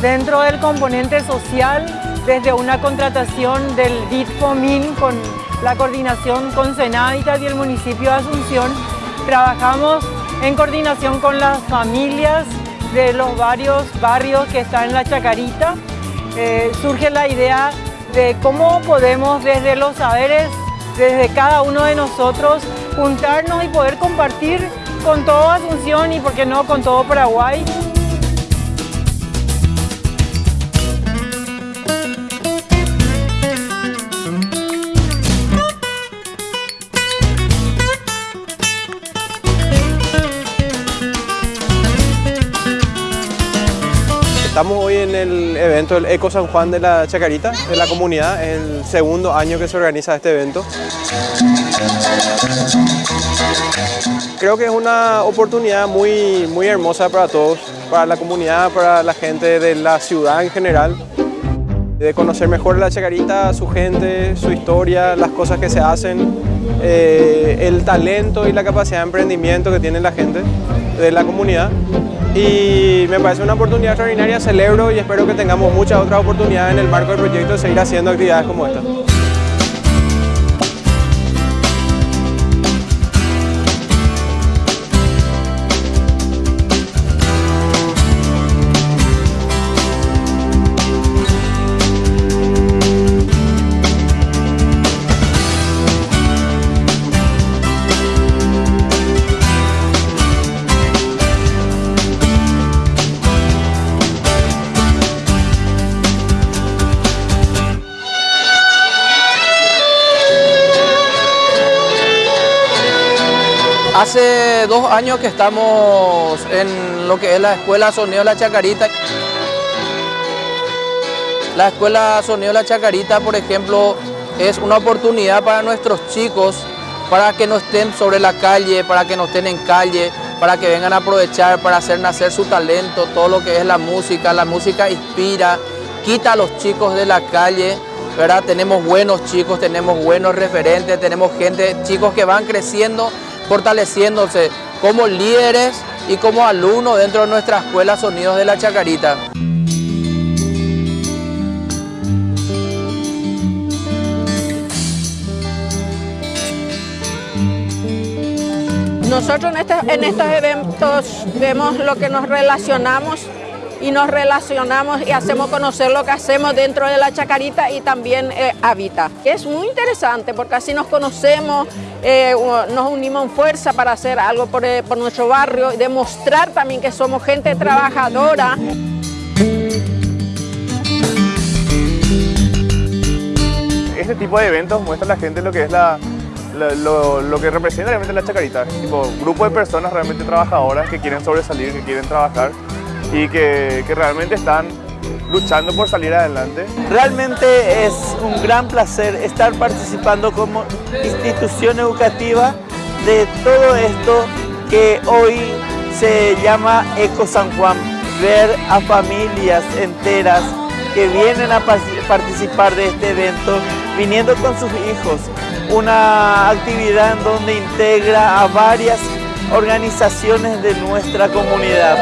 Dentro del componente social, desde una contratación del DITFOMIN con la coordinación con Senáditas y el municipio de Asunción, trabajamos en coordinación con las familias de los varios barrios que están en la Chacarita. Eh, surge la idea de cómo podemos desde los saberes, desde cada uno de nosotros, juntarnos y poder compartir con toda Asunción y por qué no con todo Paraguay. Estamos hoy en el evento del Eco San Juan de la Chacarita, de la comunidad, el segundo año que se organiza este evento. Creo que es una oportunidad muy, muy hermosa para todos, para la comunidad, para la gente de la ciudad en general, de conocer mejor la Chacarita, su gente, su historia, las cosas que se hacen, eh, el talento y la capacidad de emprendimiento que tiene la gente de la comunidad y me parece una oportunidad extraordinaria, celebro y espero que tengamos muchas otras oportunidades en el marco del proyecto de seguir haciendo actividades como esta. Hace dos años que estamos en lo que es la Escuela Sonido La Chacarita. La Escuela Sonido La Chacarita, por ejemplo, es una oportunidad para nuestros chicos para que no estén sobre la calle, para que no estén en calle, para que vengan a aprovechar, para hacer nacer su talento, todo lo que es la música. La música inspira, quita a los chicos de la calle, ¿verdad? Tenemos buenos chicos, tenemos buenos referentes, tenemos gente, chicos que van creciendo fortaleciéndose como líderes y como alumnos dentro de nuestra escuela Sonidos de la Chacarita. Nosotros en, este, en estos eventos vemos lo que nos relacionamos y nos relacionamos y hacemos conocer lo que hacemos dentro de la chacarita y también eh, habita. Es muy interesante porque así nos conocemos, eh, nos unimos en fuerza para hacer algo por, eh, por nuestro barrio y demostrar también que somos gente trabajadora. Este tipo de eventos muestra a la gente lo que es la, lo, lo, que representa realmente la chacarita, tipo grupo de personas realmente trabajadoras que quieren sobresalir, que quieren trabajar y que, que realmente están luchando por salir adelante. Realmente es un gran placer estar participando como institución educativa de todo esto que hoy se llama Eco San Juan. Ver a familias enteras que vienen a participar de este evento, viniendo con sus hijos. Una actividad en donde integra a varias organizaciones de nuestra comunidad.